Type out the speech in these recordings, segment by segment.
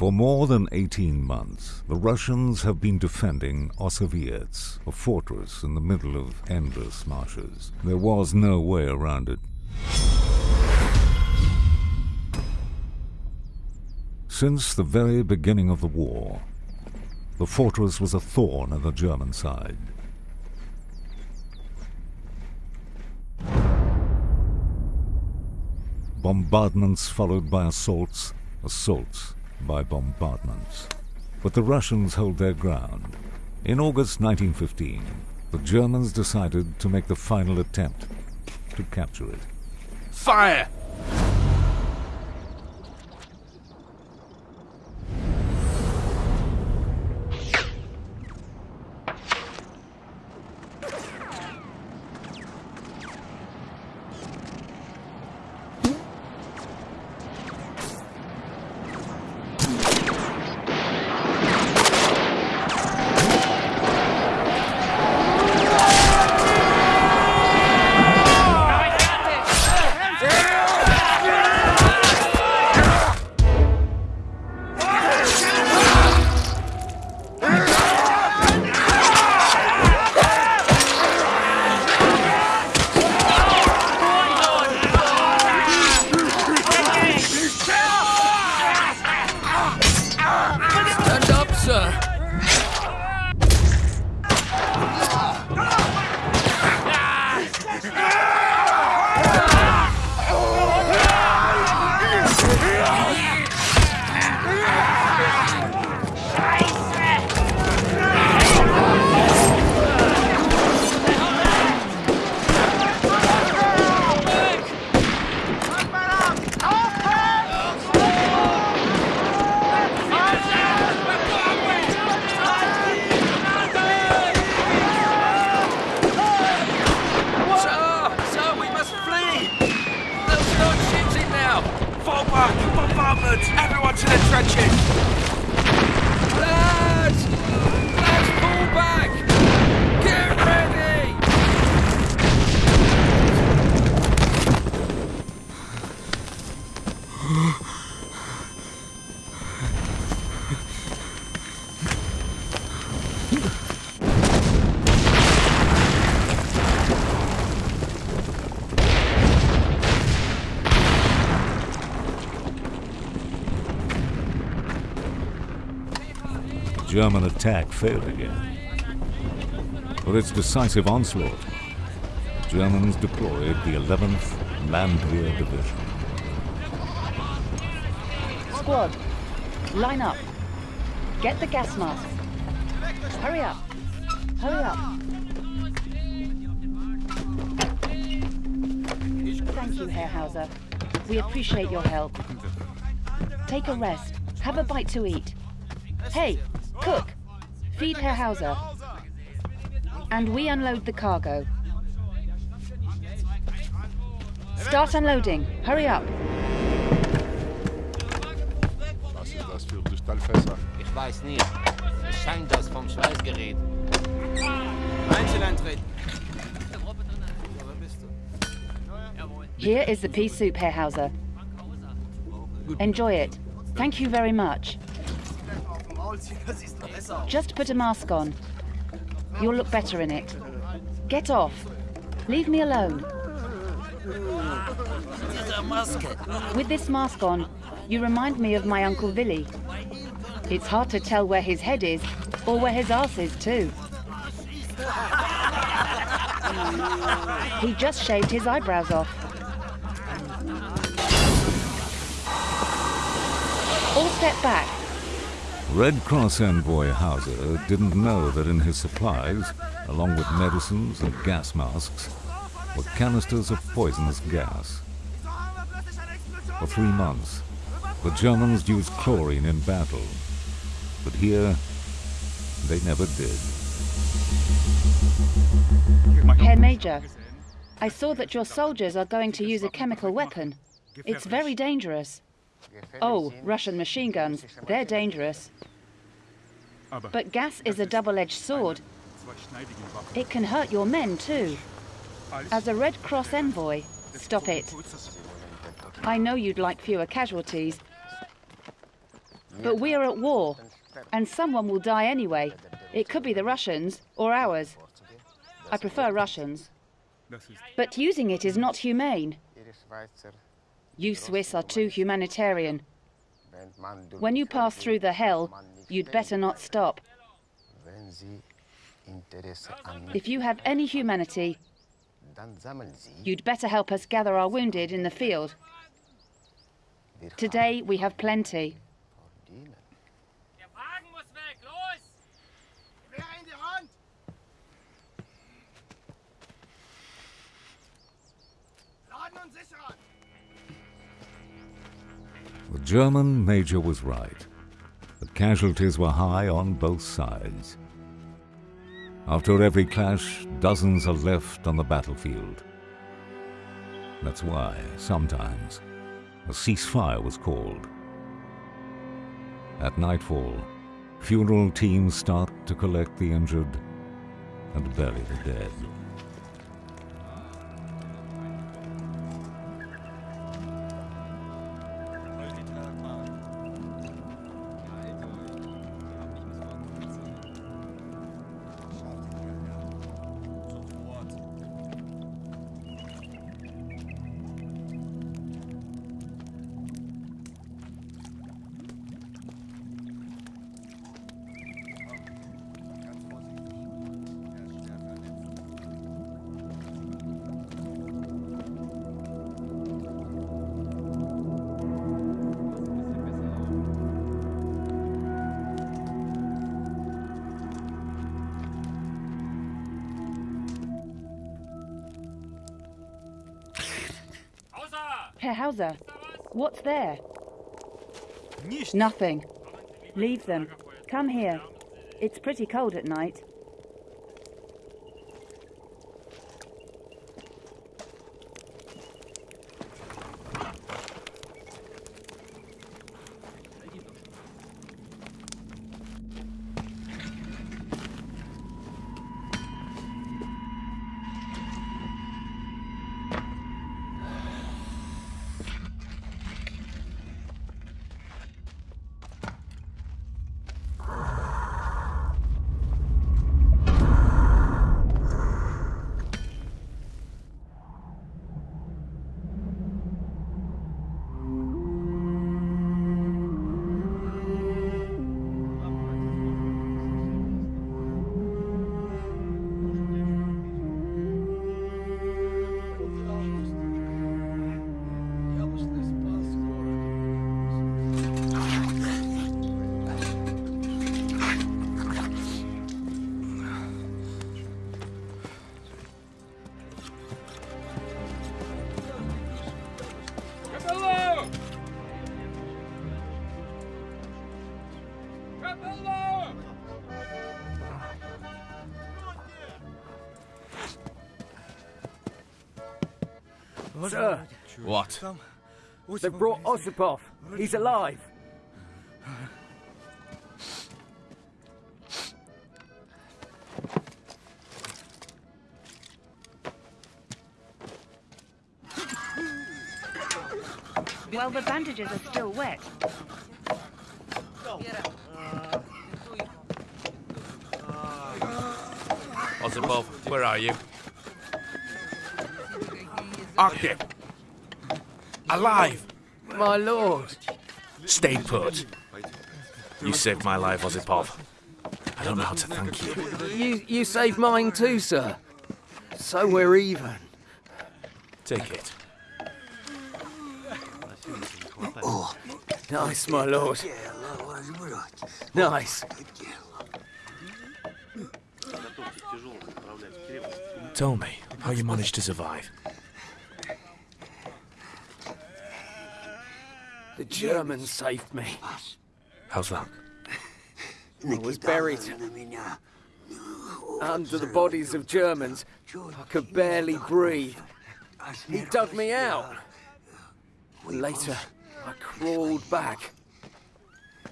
For more than 18 months, the Russians have been defending Osowiec, a fortress in the middle of endless marshes. There was no way around it. Since the very beginning of the war, the fortress was a thorn in the German side. Bombardments followed by assaults, assaults by bombardments. But the Russians hold their ground. In August 1915, the Germans decided to make the final attempt to capture it. Fire! German attack failed again. For its decisive onslaught, the Germans deployed the 11th Landwehr Division. Squad, line up. Get the gas mask. Hurry up. Hurry up. Thank you, Herr Hauser. We appreciate your help. Take a rest. Have a bite to eat. Hey, cook. Feed Herr Hauser. And we unload the cargo. Start unloading. Hurry up. Was ist das für Kristallfässer? Ich weiß nicht. Es scheint das vom Schweißgerät. Einzel eintreten. Here is the pea soup, Herr Hauser. Enjoy it. Thank you very much. Just put a mask on. You'll look better in it. Get off. Leave me alone. With this mask on, you remind me of my Uncle Billy. It's hard to tell where his head is, or where his ass is, too. He just shaved his eyebrows off. All step back. Red Cross envoy Hauser didn't know that in his supplies, along with medicines and gas masks, were canisters of poisonous gas. For three months, the Germans used chlorine in battle, but here they never did. Herr Major, I saw that your soldiers are going to use a chemical weapon. It's very dangerous. Oh, Russian machine guns, they're dangerous. But gas is a double-edged sword. It can hurt your men too. As a Red Cross envoy, stop it. I know you'd like fewer casualties, But we are at war, and someone will die anyway. It could be the Russians or ours. I prefer Russians. But using it is not humane. You Swiss are too humanitarian. When you pass through the hell, you'd better not stop. If you have any humanity, you'd better help us gather our wounded in the field. Today we have plenty. Der Wagen muss weg, los! Gewehr in die Hand! Laden und sichern! The German major was right. The casualties were high on both sides. After every clash, dozens are left on the battlefield. That's why, sometimes, a ceasefire was called. At nightfall, funeral teams start to collect the injured and bury the dead. Hauser, what's there? Nothing. Leave them. Come here. It's pretty cold at night. Sir, What? they've brought Osipov. He's alive. Well, the bandages are still wet. Osipov, where are you? Artyom! Alive! My lord. Stay put. You saved my life, Osipov. I don't know how to thank you. You you saved mine too, sir. So we're even. Take it. Oh, Nice, my lord. Nice. Tell me how you managed to survive. The Germans saved me. How's that? I was buried under the bodies of Germans. I could barely breathe. He dug me out. Later, I crawled back.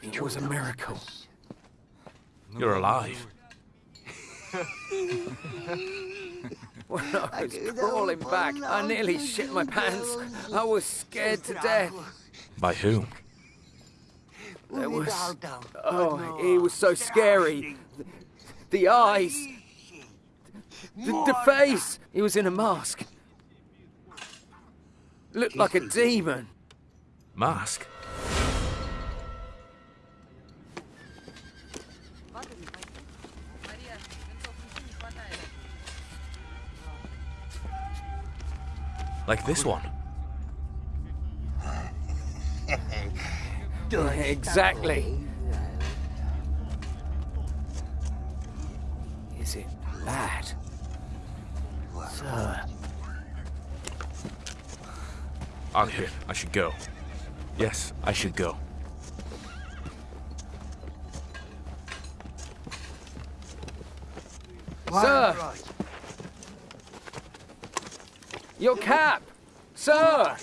It was a miracle. You're alive. When I was crawling back, I nearly shit my pants. I was scared to death. By whom? There was. Oh, he was so scary. The, the eyes. The, the face. He was in a mask. Looked like a demon. Mask? Like this one? Exactly. Is it bad? Sir. Arthur, I should go. Yes, I should go. Sir! Your cap! Sir!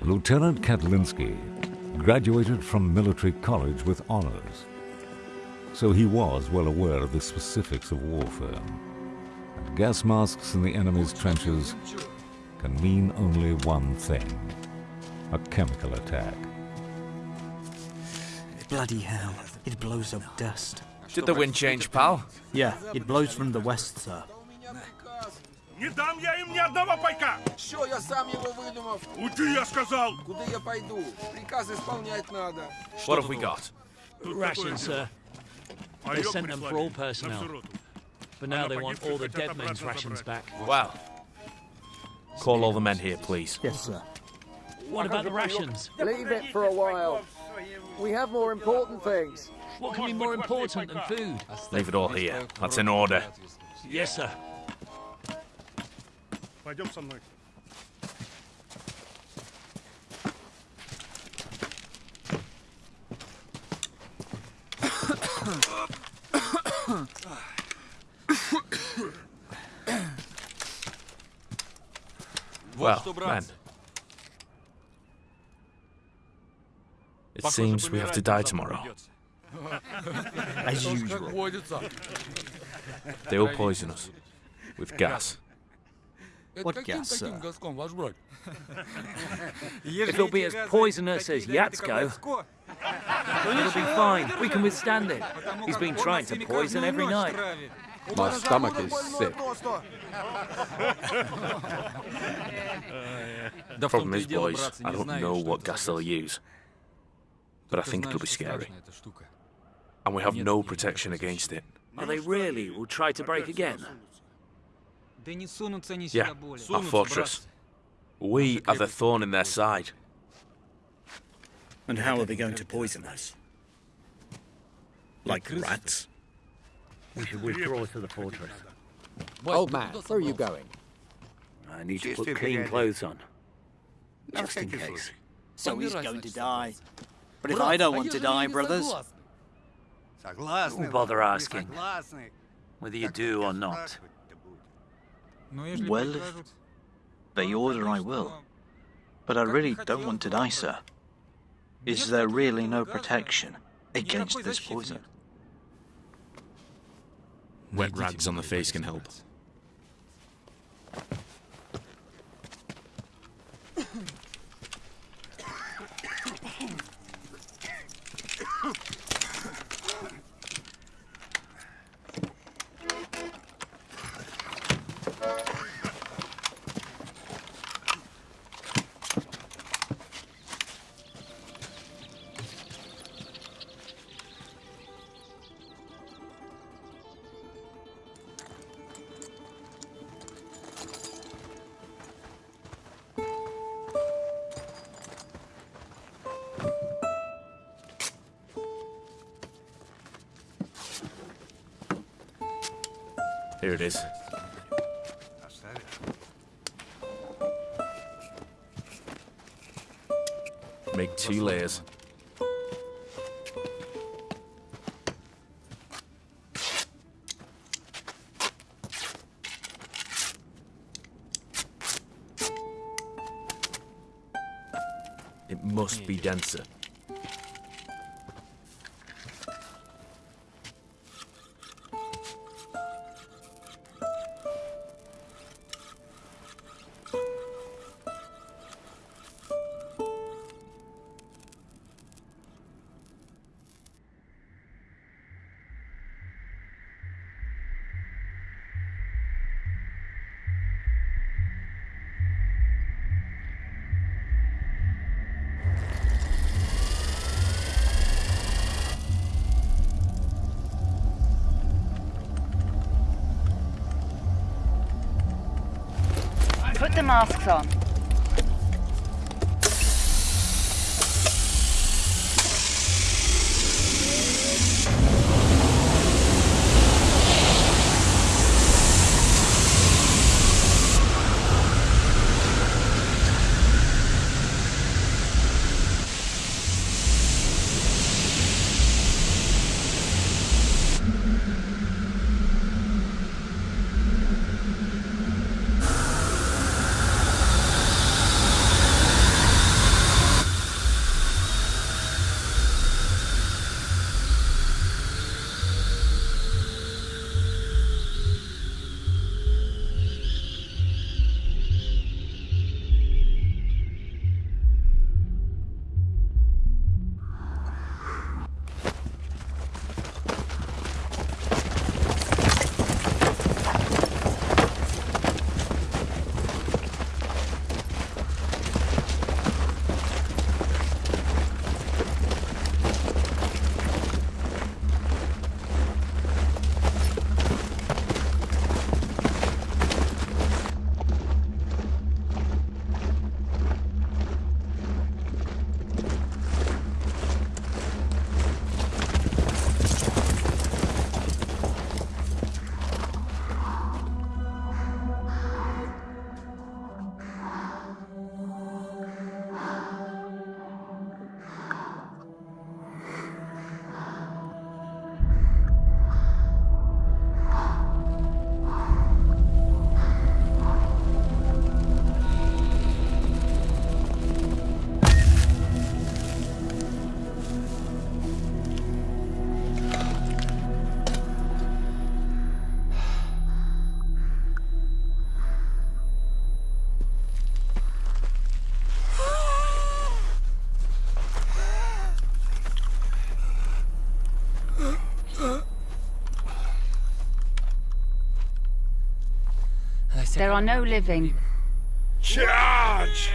Lieutenant Kotlinsky graduated from military college with honors. So he was well aware of the specifics of warfare. And gas masks in the enemy's trenches can mean only one thing a chemical attack. Bloody hell. It blows up dust. Did the wind change, pal? Yeah, it blows from the west, sir. Не дам я им ни одного пайка! Что, я сам его выдумав? Уйди, я сказал! Куда я пойду? Приказ исполнять надо. What have we got? Rations, sir. They sent them for all personnel. But now they want all the dead men's rations back. Wow. Call all the men here, please. Yes, sir. What about the rations? Leave it for a while. We have more important things. What can be more important than food? Leave it all here. That's in order. Yes, sir. Пойдем со мной. Well, men. It seems we have to die tomorrow. As usual. They will poison us with gas. What gas, sir? If it'll be as poisonous as Yatsko, it'll be fine. We can withstand it. He's been trying to poison every night. My stomach is sick. the Problem is, boys, I don't know what gas they'll use. But I think it'll be scary. And we have no protection against it. Are they really will try to break again? Yeah, our fortress. We are the thorn in their side. And how are they going to poison us? Like rats? We should withdraw to the fortress. Old man, where are you going? I need to put clean clothes on. Just in case. So he's going to die. But if I don't want to die, brothers, Don't bother asking whether you do or not. Well, if they order, I will. But I really don't want to die, sir. Is there really no protection against this poison? Wet rags on the face can help. Here it is. Make two layers. It must be denser. The masks on. There are no living. Charge!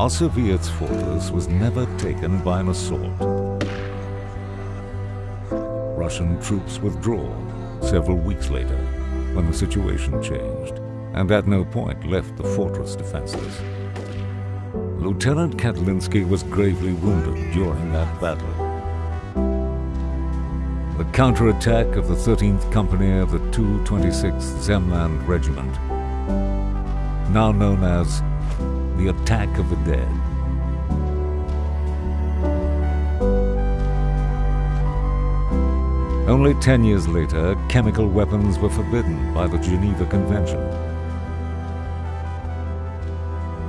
Osowiec's fortress was never taken by an assault. Russian troops withdrew several weeks later when the situation changed and at no point left the fortress defenseless. Lieutenant Katalinsky was gravely wounded during that battle. The counterattack of the 13th Company of the 226th Zemland Regiment, now known as Attack of the Dead. Only ten years later, chemical weapons were forbidden by the Geneva Convention.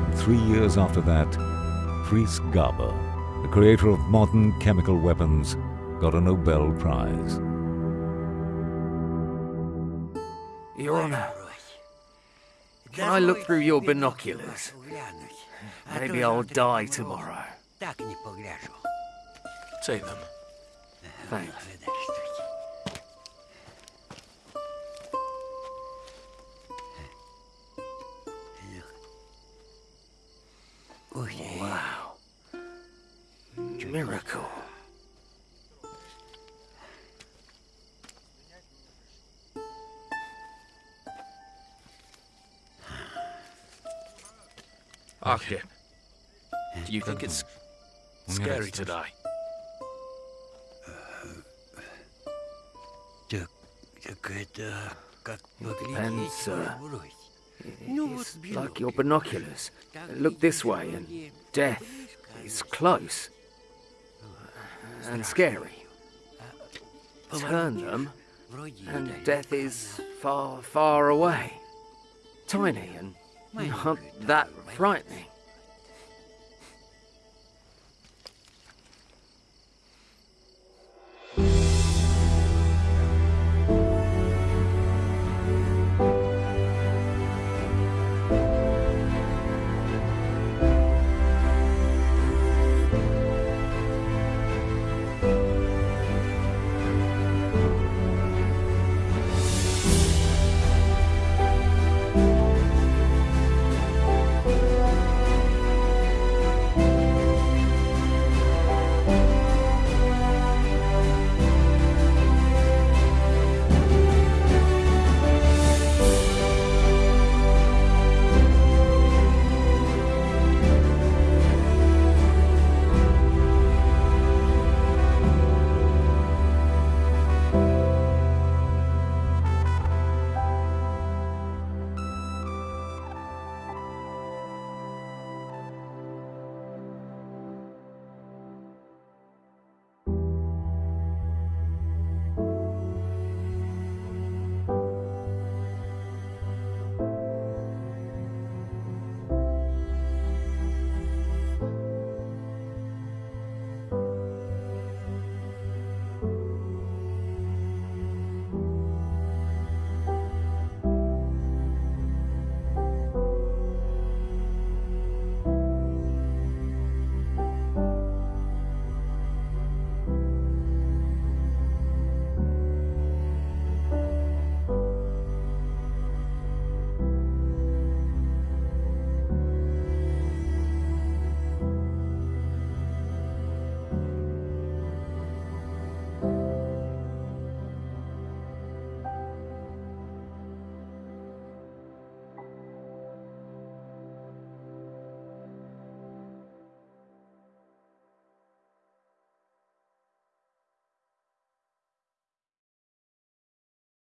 And three years after that, Fritz Gaber, the creator of modern chemical weapons, got a Nobel Prize. Your Honor, can I look through your binoculars? Maybe I'll die tomorrow. Take them. Thanks. Wow. Miracle. Akim, do you think it's mm-hmm. scary to die? Depends, uh, it's uh, like your binoculars. Look this way and death is close and scary. Turn them and death is far, far away. Tiny and not that frightening.